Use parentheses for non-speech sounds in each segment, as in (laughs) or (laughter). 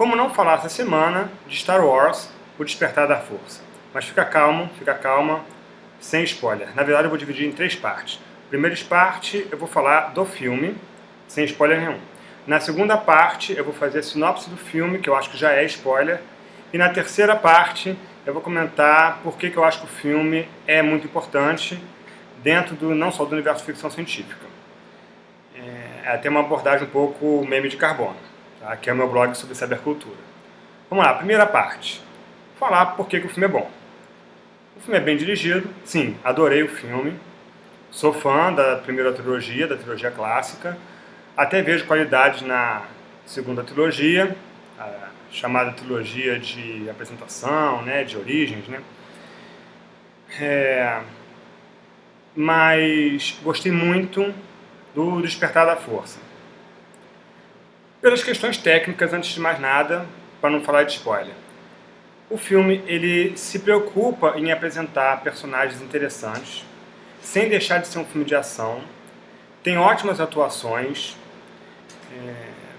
Como não falar essa semana de Star Wars, O Despertar da Força. Mas fica calmo, fica calma, sem spoiler. Na verdade eu vou dividir em três partes. Primeira parte eu vou falar do filme, sem spoiler nenhum. Na segunda parte eu vou fazer a sinopse do filme, que eu acho que já é spoiler. E na terceira parte eu vou comentar por que, que eu acho que o filme é muito importante dentro do não só do universo de ficção científica. É, até uma abordagem um pouco meme de carbono, tá? que é o meu blog sobre cybercultura. Vamos lá, primeira parte. Falar por que, que o filme é bom. O filme é bem dirigido, sim, adorei o filme. Sou fã da primeira trilogia, da trilogia clássica. Até vejo qualidade na segunda trilogia, chamada trilogia de apresentação, né, de origens, né. É, mas gostei muito do Despertar da Força. Pelas questões técnicas, antes de mais nada, para não falar de spoiler. O filme ele se preocupa em apresentar personagens interessantes, sem deixar de ser um filme de ação. Tem ótimas atuações, é,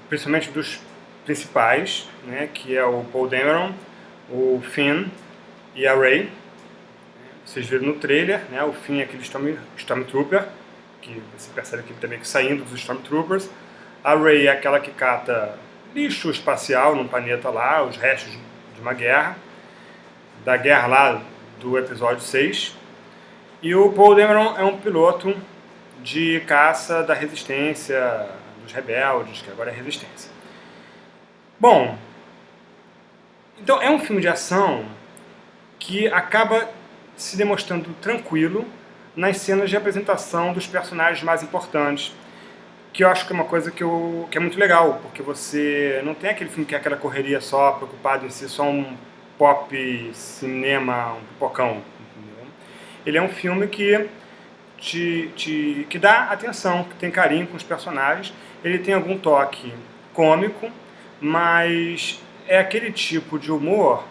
principalmente dos principais, né, que é o Paul Dameron, o Finn e a Rey. Vocês viram no trailer, né, o Finn é aquele Storm, Stormtrooper, que você percebe aqui também que saindo dos Stormtroopers. A Rey é aquela que cata lixo espacial num planeta lá, os restos de uma guerra, da guerra lá do episódio 6. E o Paul Dameron é um piloto de caça da resistência, dos rebeldes, que agora é resistência. Bom, então é um filme de ação que acaba se demonstrando tranquilo nas cenas de apresentação dos personagens mais importantes, que eu acho que é uma coisa que, eu, que é muito legal, porque você não tem aquele filme que é aquela correria só, preocupado em ser só um pop, cinema, um pipocão. Entendeu? Ele é um filme que te, te, que dá atenção, que tem carinho com os personagens, ele tem algum toque cômico, mas é aquele tipo de humor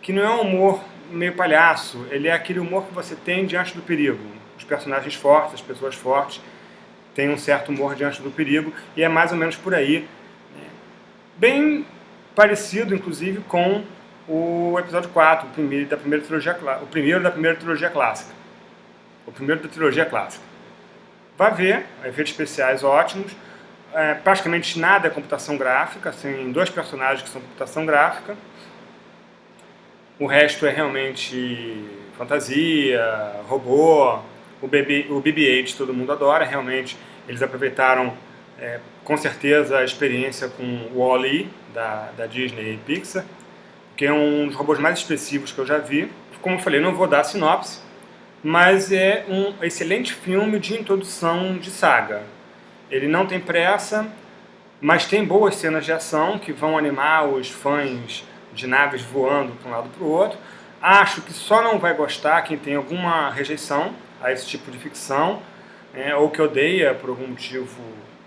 que não é um humor meio palhaço, ele é aquele humor que você tem diante do perigo. Os personagens fortes, as pessoas fortes, têm um certo humor diante do perigo, e é mais ou menos por aí. Né? Bem parecido, inclusive, com o episódio 4, o primeiro da primeira trilogia, o primeiro da primeira trilogia clássica. O primeiro da trilogia clássica. Vai ver, efeitos especiais ótimos, é, praticamente nada é computação gráfica, tem dois personagens que são computação gráfica. O resto é realmente fantasia, robô, o BB-8 todo mundo adora, realmente eles aproveitaram é, com certeza a experiência com o Wall-E da, da Disney e Pixar, que é um dos robôs mais expressivos que eu já vi. Como eu falei, não vou dar sinopse, mas é um excelente filme de introdução de saga. Ele não tem pressa, mas tem boas cenas de ação que vão animar os fãs de naves voando para um lado para o outro. Acho que só não vai gostar quem tem alguma rejeição a esse tipo de ficção, é, ou que odeia por algum motivo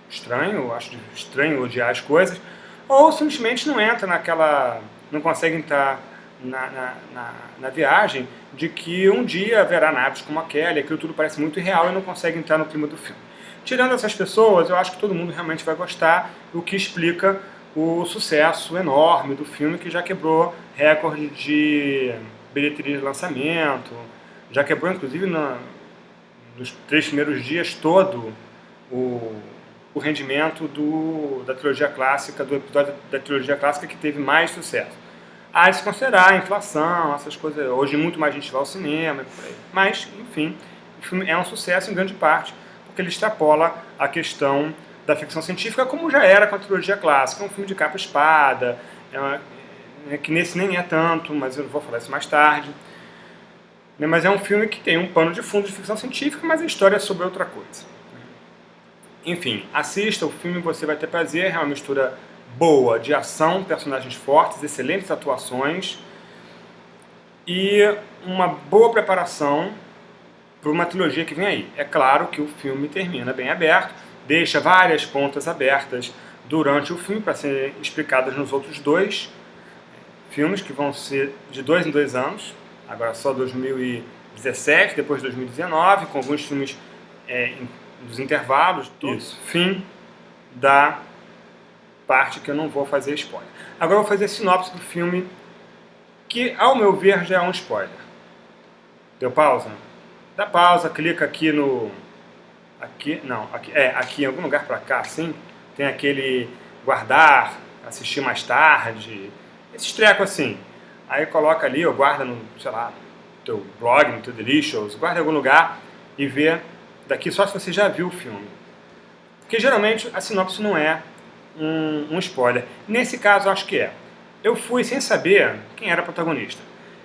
estranho, acho estranho odiar as coisas, ou simplesmente não entra naquela, não consegue entrar na, na, na, na, viagem de que um dia haverá naves como aquela, aquilo tudo parece muito irreal e não consegue entrar no clima do filme. Tirando essas pessoas, eu acho que todo mundo realmente vai gostar, o que explica o sucesso enorme do filme, que já quebrou recorde de bilheteria de lançamento, já quebrou inclusive na, nos três primeiros dias todo o, o rendimento do, da trilogia clássica, do episódio da trilogia clássica que teve mais sucesso. Há de se considerar a inflação, essas coisas, hoje muito mais gente vai ao cinema, mas, enfim, o filme é um sucesso em grande parte porque ele extrapola a questão da ficção científica, como já era com a trilogia clássica. É um filme de capa-espada, é é, que nesse nem é tanto, mas eu vou falar isso mais tarde. Né, mas é um filme que tem um pano de fundo de ficção científica, mas a história é sobre outra coisa. Enfim, assista o filme, você vai ter prazer, é uma mistura boa de ação, personagens fortes, excelentes atuações e uma boa preparação para uma trilogia que vem aí. É claro que o filme termina bem aberto, deixa várias pontas abertas durante o filme para serem explicadas nos outros dois filmes, que vão ser de dois em dois anos, agora só 2017, depois 2019, com alguns filmes é, dos intervalos. Isso. Fim da parte que eu não vou fazer spoiler. Agora eu vou fazer a sinopse do filme, que ao meu ver já é um spoiler. Deu pausa? Dá pausa, clica aqui no... Aqui, não, aqui, é, aqui em algum lugar para cá, assim, tem aquele guardar, assistir mais tarde, esse treco assim. Aí coloca ali, ou guarda no, sei lá, teu blog, no teu Delicious, guarda em algum lugar e vê daqui só se você já viu o filme. Porque geralmente a sinopse não é um, um spoiler. Nesse caso acho que é. Eu fui sem saber quem era o protagonista.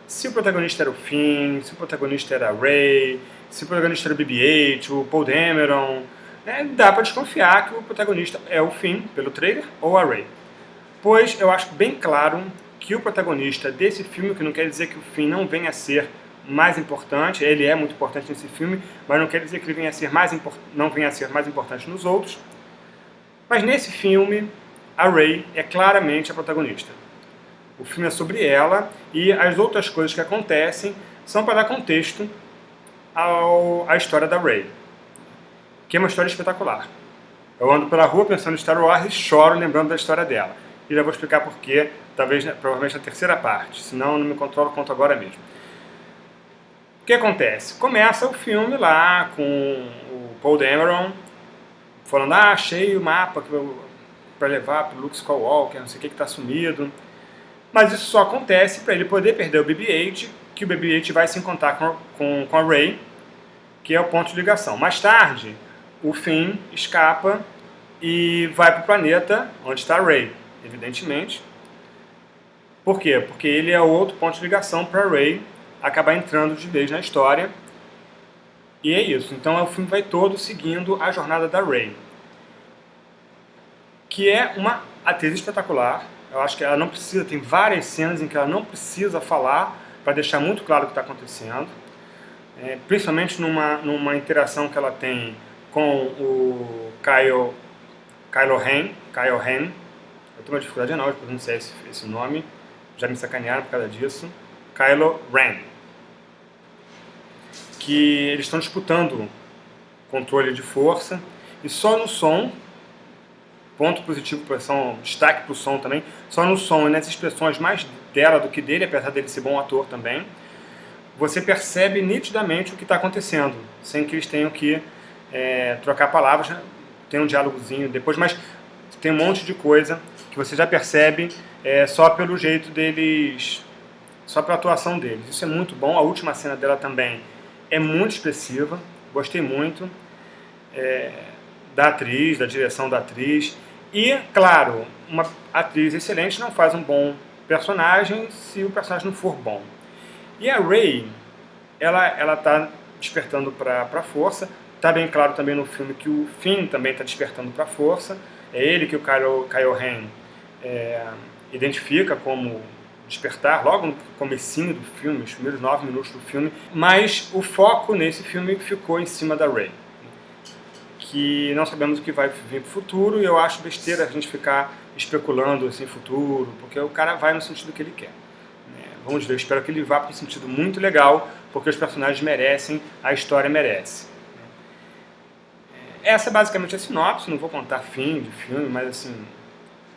Se o protagonista era o Finn, se o protagonista era a se o protagonista era o BB-8, o Paul Dameron, né, dá para desconfiar que o protagonista é o Finn, pelo trailer, ou a Rey. Pois eu acho bem claro que o protagonista desse filme, que não quer dizer que o Finn não venha a ser mais importante, ele é muito importante nesse filme, mas não quer dizer que ele venha a ser mais não venha a ser mais importante nos outros. Mas nesse filme, a Rey é claramente a protagonista. O filme é sobre ela e as outras coisas que acontecem são para dar contexto ao, à história da Rey, que é uma história espetacular. Eu ando pela rua pensando em Star Wars e choro lembrando da história dela. E já vou explicar porquê, talvez, provavelmente na terceira parte, senão não me controlo quanto agora mesmo. O que acontece? Começa o filme lá com o Paul Dameron falando, ah, achei o mapa para levar para o Luke Skywalker, não sei o que está sumido. Mas isso só acontece para ele poder perder o BB-8, que o BB-8 vai se encontrar com, com, com a Rey, que é o ponto de ligação. Mais tarde, o Finn escapa e vai para o planeta onde está a Rey, evidentemente. Por quê? Porque ele é outro ponto de ligação para a Rey acabar entrando de vez na história. E é isso. Então o filme vai todo seguindo a jornada da Rey. Que é uma atriz espetacular. Eu acho que ela não precisa, tem várias cenas em que ela não precisa falar para deixar muito claro o que está acontecendo. É, principalmente numa, numa interação que ela tem com o Kyle, Kylo Ren, Kyle Ren. Tenho uma dificuldade enorme de pronunciar esse, esse nome, já me sacanearam por causa disso. Kylo Ren que eles estão disputando controle de força e só no som, ponto positivo para som, destaque para o som também, só no som e nas expressões mais dela do que dele, apesar dele ser bom ator também, você percebe nitidamente o que está acontecendo, sem que eles tenham que é, trocar palavras, né? tem um diálogozinho depois, mas tem um monte de coisa que você já percebe é, só pelo jeito deles, só pela atuação deles. Isso é muito bom, a última cena dela também é muito expressiva, gostei muito é, da atriz, da direção da atriz. E, claro, uma atriz excelente não faz um bom personagem se o personagem não for bom. E a Ray, ela ela está despertando para a força. Está bem claro também no filme que o Finn também está despertando para a força. É ele que o Kyle, Kyle Ren é, identifica como despertar logo no comecinho do filme, os primeiros nove minutos do filme, mas o foco nesse filme ficou em cima da Rey, que não sabemos o que vai vir para o futuro e eu acho besteira a gente ficar especulando assim futuro, porque o cara vai no sentido que ele quer. Né? Vamos ver, eu espero que ele vá para um sentido muito legal, porque os personagens merecem, a história merece. Essa é basicamente a sinopse, não vou contar fim de filme, mas assim,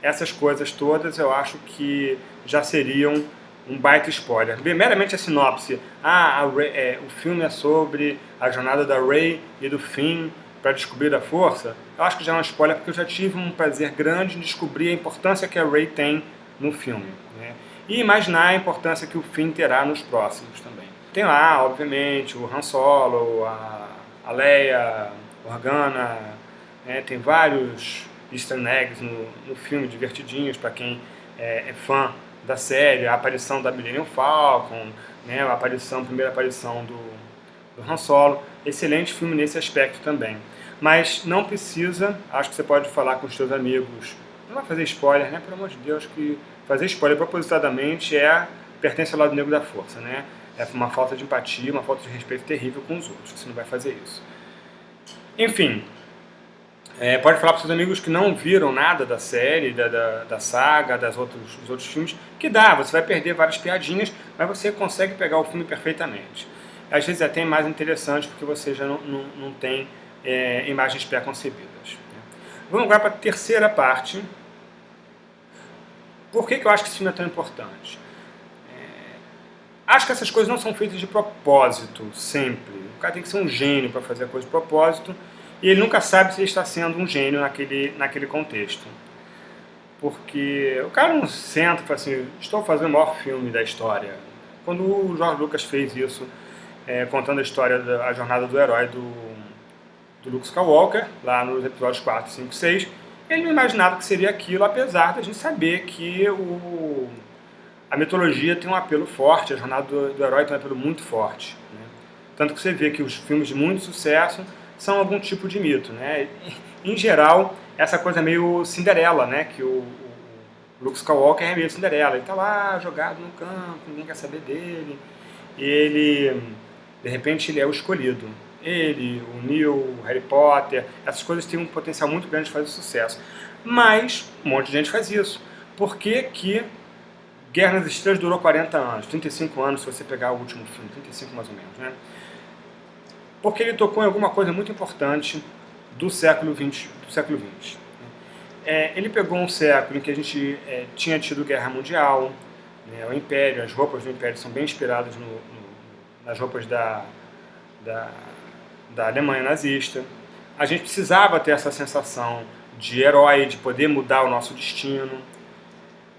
essas coisas todas eu acho que já seriam um baita spoiler. Meramente a sinopse, ah, a é, o filme é sobre a jornada da Rey e do Finn para descobrir a força, eu acho que já é um spoiler porque eu já tive um prazer grande em descobrir a importância que a Rey tem no filme. Né? E imaginar a importância que o Finn terá nos próximos também. Tem lá, obviamente, o Han Solo, a, a Leia, Organa, né? tem vários easter eggs no, no filme, divertidinhos para quem é, é, fã da série, a aparição da Millennium Falcon, né, a aparição, a primeira aparição do, do Han Solo. Excelente filme nesse aspecto também. Mas não precisa, acho que você pode falar com os seus amigos, não vai fazer spoiler, né? Pelo amor de Deus, que fazer spoiler propositadamente é pertence ao lado negro da força, né? É uma falta de empatia, uma falta de respeito terrível com os outros, você não vai fazer isso. Enfim, é, pode falar para seus amigos que não viram nada da série, da, da, da saga, das outros, dos outros filmes, que dá, você vai perder várias piadinhas, mas você consegue pegar o filme perfeitamente. Às vezes é até mais interessante porque você já não, não, não tem é, imagens pré-concebidas. Né? Vamos agora para a terceira parte Por que, que eu acho que esse filme é tão importante? É, acho que essas coisas não são feitas de propósito, sempre. O cara tem que ser um gênio para fazer a coisa de propósito, e ele nunca sabe se ele está sendo um gênio naquele, naquele contexto. Porque o cara não senta e fala assim, estou fazendo o maior filme da história. Quando o George Lucas fez isso, é, contando a história da a jornada do herói do, do Luke Skywalker, lá nos episódios 4, 5, 6, ele não imaginava que seria aquilo, apesar da gente saber que o, a mitologia tem um apelo forte, a jornada do, do herói tem um apelo muito forte. Né? Tanto que você vê que os filmes de muito sucesso são algum tipo de mito. Né? Em geral, essa coisa meio Cinderela, né? que o, o Luke Skywalker é meio Cinderela. Ele está lá jogado no campo, ninguém quer saber dele. E ele, de repente, ele é o escolhido ele, o Neil, o Harry Potter, essas coisas têm um potencial muito grande de fazer sucesso. Mas um monte de gente faz isso. Por que que Guerra nas Estrelas durou 40 anos, 35 anos se você pegar o último filme, 35 mais ou menos, né? Porque ele tocou em alguma coisa muito importante do século 20. Do século 20 é, ele pegou um século em que a gente é, tinha tido guerra mundial, né, o Império, as roupas do Império são bem inspiradas no, no, nas roupas da, da da Alemanha nazista. A gente precisava ter essa sensação de herói, de poder mudar o nosso destino.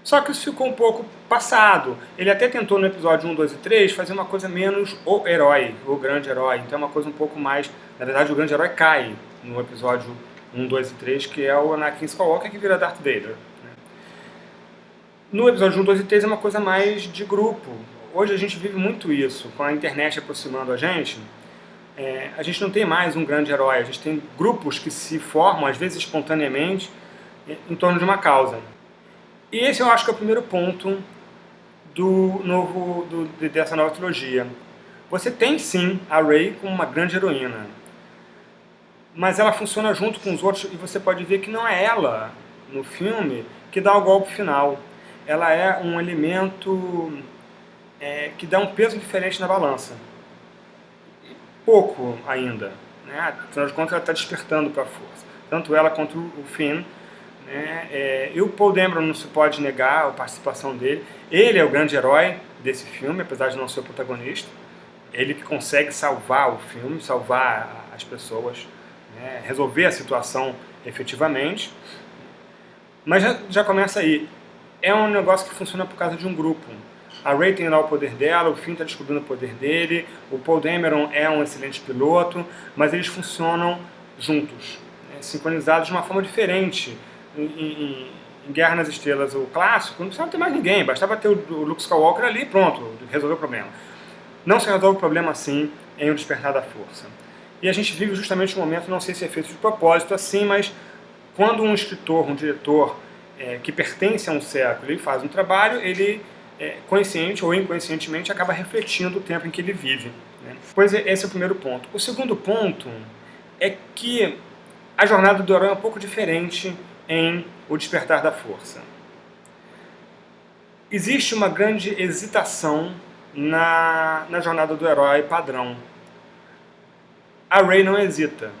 Só que isso ficou um pouco passado. Ele até tentou no episódio 1, 2 e 3 fazer uma coisa menos o herói, o grande herói. Então é uma coisa um pouco mais... Na verdade, o grande herói cai no episódio 1, 2 e 3, que é o Anakin Skywalker que vira Darth Vader. Né? No episódio 1, 2 e 3 é uma coisa mais de grupo. Hoje a gente vive muito isso, com a internet aproximando a gente é, a gente não tem mais um grande herói, a gente tem grupos que se formam, às vezes espontaneamente, em torno de uma causa. E esse eu acho que é o primeiro ponto do novo, do, dessa nova trilogia. Você tem sim a Rey como uma grande heroína, mas ela funciona junto com os outros e você pode ver que não é ela, no filme, que dá o golpe final. Ela é um elemento é, que dá um peso diferente na balança pouco ainda. Né? Afinal de contas, ela está despertando para a força. Tanto ela quanto o Finn. Né? É, e o Paul Dameron não se pode negar a participação dele. Ele é o grande herói desse filme, apesar de não ser o protagonista. Ele que consegue salvar o filme, salvar as pessoas, né? resolver a situação efetivamente. Mas já, já começa aí. É um negócio que funciona por causa de um grupo. A Ray tem lá o poder dela, o Finn está descobrindo o poder dele, o Paul Dameron é um excelente piloto, mas eles funcionam juntos, né, sincronizados de uma forma diferente. Em, Guerra nas Estrelas, o clássico, não precisava ter mais ninguém, bastava ter o, o Luke Skywalker ali pronto, resolveu o problema. Não se resolve o problema assim em O Despertar da Força. E a gente vive justamente um momento, não sei se é feito de propósito assim, mas quando um escritor, um diretor é, que pertence a um século, ele faz um trabalho, ele é, consciente ou inconscientemente, acaba refletindo o tempo em que ele vive. Né? Pois é, esse é o primeiro ponto. O segundo ponto é que a jornada do herói é um pouco diferente em O Despertar da Força. Existe uma grande hesitação na, na jornada do herói padrão. A Rey não hesita.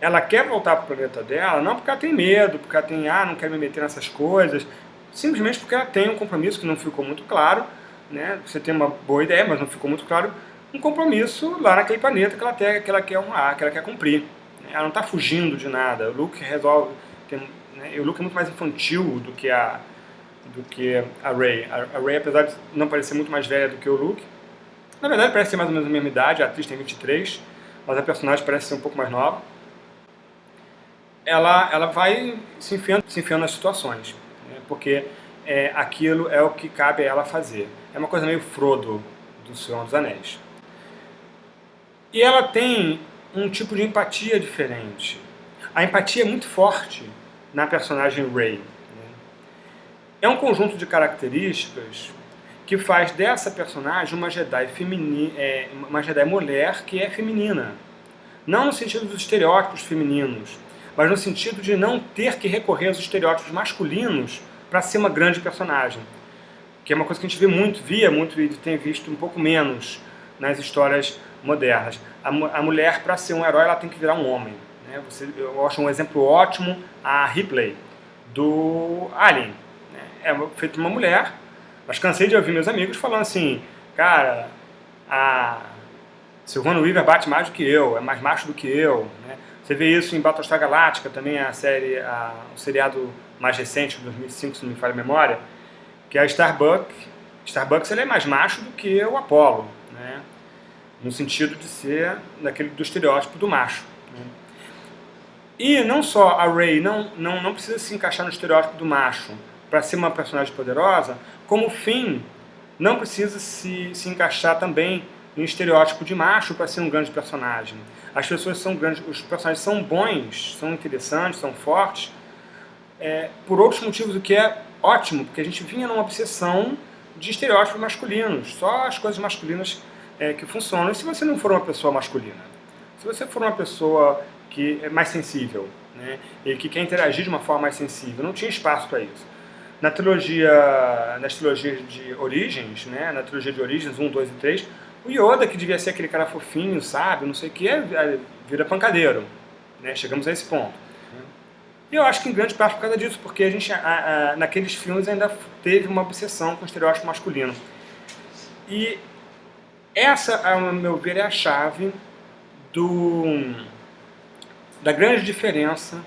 Ela quer voltar para o planeta dela, não porque ela tem medo, porque ela tem, ah, não quero me meter nessas coisas, simplesmente porque ela tem um compromisso que não ficou muito claro, né? você tem uma boa ideia, mas não ficou muito claro, um compromisso lá naquele planeta que ela, tem, que ela quer honrar, que ela quer cumprir. Né? Ela não está fugindo de nada, o Luke resolve... Tem, né? O Luke é muito mais infantil do que a, do que a Rey. A, Rey, apesar de não parecer muito mais velha do que o Luke, na verdade parece ser mais ou menos a mesma idade, a atriz tem 23, mas a personagem parece ser um pouco mais nova. Ela, ela vai se enfiando, se enfiando nas situações porque é, aquilo é o que cabe a ela fazer. É uma coisa meio Frodo do Senhor dos Anéis. E ela tem um tipo de empatia diferente. A empatia é muito forte na personagem Rey. Né? É um conjunto de características que faz dessa personagem uma Jedi, feminina, é, uma Jedi mulher que é feminina. Não no sentido dos estereótipos femininos, mas no sentido de não ter que recorrer aos estereótipos masculinos para ser uma grande personagem. Que é uma coisa que a gente vê muito, via muito e tem visto um pouco menos nas histórias modernas. A, a mulher, para ser um herói, ela tem que virar um homem. Né? Você, eu acho um exemplo ótimo a Ripley, do Alien. né? é feito uma mulher, mas cansei de ouvir meus amigos falando assim, cara, a Silvana Weaver bate mais do que eu, é mais macho do que eu, né? Você vê isso em Battlestar Galactica, também a série, a, o seriado mais recente, de 2005, se não me falha a memória, que é a Starbucks. Starbucks ele é mais macho do que o Apollo, né? no sentido de ser daquele, do estereótipo do macho. Né? E não só a Rey não, não, não precisa se encaixar no estereótipo do macho para ser uma personagem poderosa, como Finn não precisa se, se encaixar também no estereótipo de macho para ser um grande personagem. As pessoas são grandes, os personagens são bons, são interessantes, são fortes, é, por outros motivos, o que é ótimo, porque a gente vinha numa obsessão de estereótipos masculinos, só as coisas masculinas é, que funcionam. E se você não for uma pessoa masculina? Se você for uma pessoa que é mais sensível, né, e que quer interagir de uma forma mais sensível, não tinha espaço para isso. Na trilogia, nas trilogias de Origens, né, na trilogia de Origens 1, 2 e 3, o Yoda, que devia ser aquele cara fofinho, sábio, não sei o que, é, é, vira pancadeiro. Né? Chegamos a esse ponto. E eu acho que em grande parte por causa disso, porque a gente, a, a, naqueles filmes, ainda teve uma obsessão com o estereótipo masculino. E essa, ao meu ver, é a chave do, da grande diferença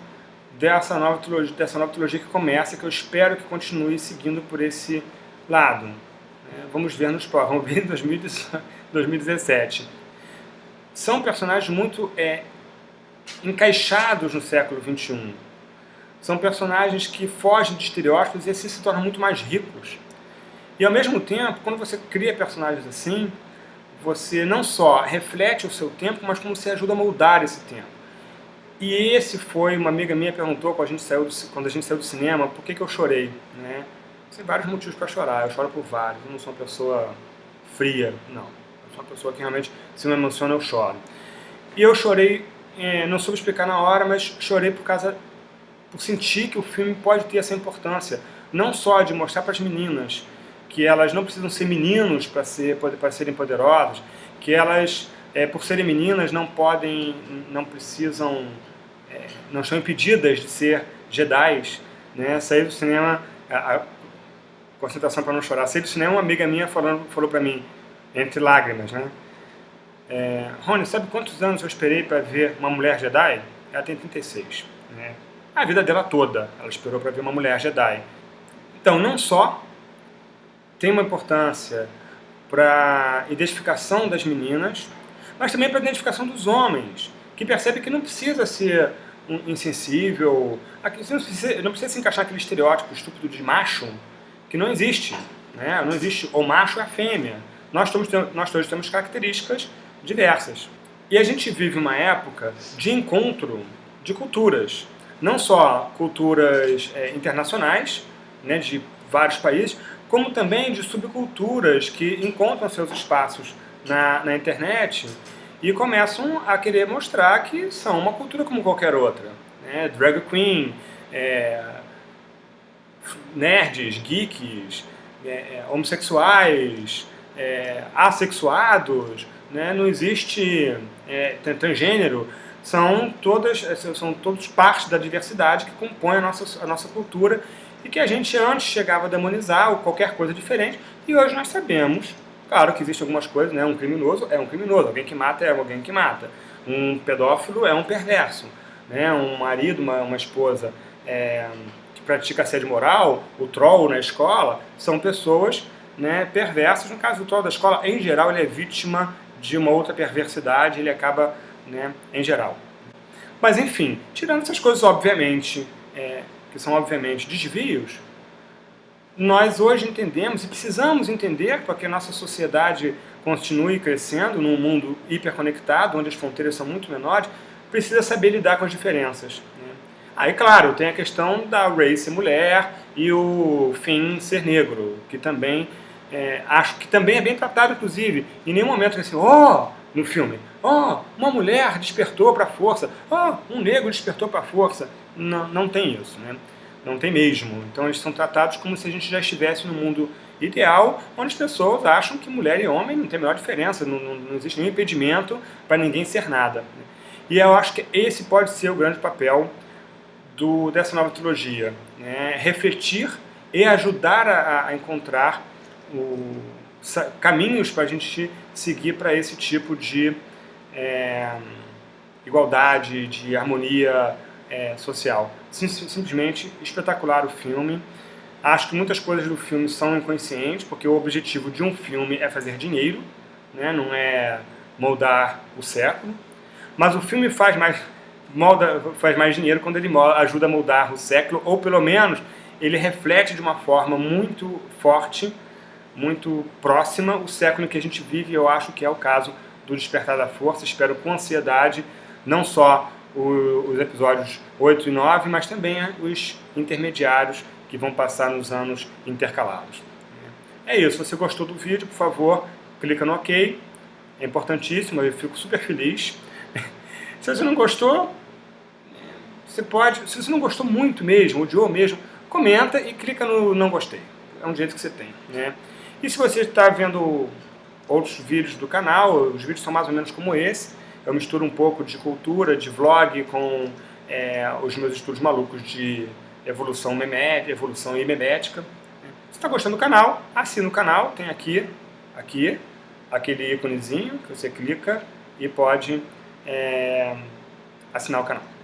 dessa nova, trilogia, dessa nova trilogia que começa, que eu espero que continue seguindo por esse lado. É, vamos ver nos (laughs) vamos ver em 2017. São personagens muito é, encaixados no século XXI. São personagens que fogem de estereótipos e assim se tornam muito mais ricos. E ao mesmo tempo, quando você cria personagens assim, você não só reflete o seu tempo, mas como você ajuda a moldar esse tempo. E esse foi, uma amiga minha perguntou quando a gente saiu do, quando a gente saiu do cinema, por que, que eu chorei, né? Tem vários motivos para chorar, eu choro por vários, eu não sou uma pessoa fria, não. Eu sou uma pessoa que realmente, se me emociona, eu choro. E eu chorei, é, não soube explicar na hora, mas chorei por causa, por sentir que o filme pode ter essa importância, não só de mostrar para as meninas que elas não precisam ser meninos para ser, para serem poderosas, que elas, é, por serem meninas, não podem, não precisam, é, não estão impedidas de ser Jedi, né? Sair do cinema, a, concentração para não chorar. Saí do cinema, uma amiga minha falando, falou para mim, entre lágrimas, né? É, Rony, sabe quantos anos eu esperei para ver uma mulher Jedi? Ela tem 36. Né? A vida dela toda, ela esperou para ver uma mulher Jedi. Então, não só tem uma importância para a identificação das meninas, mas também para a identificação dos homens, que percebe que não precisa ser insensível, não precisa, se encaixar naquele estereótipo estúpido de macho, que não existe. Né? Não existe o macho e a fêmea. Nós todos, nós todos temos características diversas. E a gente vive uma época de encontro de culturas. Não só culturas é, internacionais, né, de vários países, como também de subculturas que encontram seus espaços na, na internet e começam a querer mostrar que são uma cultura como qualquer outra. Né? Drag queen, é, nerds, geeks, é, é, homossexuais, é, assexuados, né? não existe é, transgênero, são todas, são todos parte da diversidade que compõe a nossa, a nossa cultura e que a gente antes chegava a demonizar ou qualquer coisa diferente e hoje nós sabemos, claro que existem algumas coisas, né? um criminoso é um criminoso, alguém que mata é alguém que mata, um pedófilo é um perverso, né? um marido, uma, uma esposa é, pratica assédio moral, o troll na escola, são pessoas né, perversas. No caso do troll da escola, em geral, ele é vítima de uma outra perversidade, ele acaba, né, em geral. Mas enfim, tirando essas coisas, obviamente, é, que são obviamente desvios, nós hoje entendemos e precisamos entender para que a nossa sociedade continue crescendo num mundo hiperconectado, onde as fronteiras são muito menores, precisa saber lidar com as diferenças. Aí, claro, tem a questão da Ray ser mulher e o Finn ser negro, que também é, acho que também é bem tratado, inclusive. Em nenhum momento assim, ó, oh, no filme, oh, uma mulher despertou para a força, oh, um negro despertou para a força. Não, não tem isso, né? Não tem mesmo. Então eles são tratados como se a gente já estivesse no mundo ideal, onde as pessoas acham que mulher e homem não tem a menor diferença, não, não, não existe nenhum impedimento para ninguém ser nada. E eu acho que esse pode ser o grande papel do, dessa nova trilogia. Né? Refletir e ajudar a, a encontrar o, caminhos para a gente seguir para esse tipo de é, igualdade, de harmonia é, social. Sim, simplesmente espetacular o filme. Acho que muitas coisas do filme são inconscientes, porque o objetivo de um filme é fazer dinheiro, né? não é moldar o século. Mas o filme faz mais, molda, faz mais dinheiro quando ele ajuda a moldar o século, ou pelo menos ele reflete de uma forma muito forte, muito próxima o século que a gente vive, eu acho que é o caso do Despertar da Força. Espero com ansiedade, não só os episódios 8 e 9, mas também os intermediários que vão passar nos anos intercalados. É isso, se você gostou do vídeo, por favor, clica no OK, é importantíssimo, eu fico super feliz. (laughs) se você não gostou, você pode, se você não gostou muito mesmo, odiou mesmo, comenta e clica no não gostei. É um jeito que você tem. Né? E se você está vendo outros vídeos do canal, os vídeos são mais ou menos como esse, eu misturo um pouco de cultura, de vlog com é, os meus estudos malucos de evolução memética, evolução memética. Se está gostando do canal, assina o canal, tem aqui, aqui, aquele íconezinho que você clica e pode é, assinar o canal.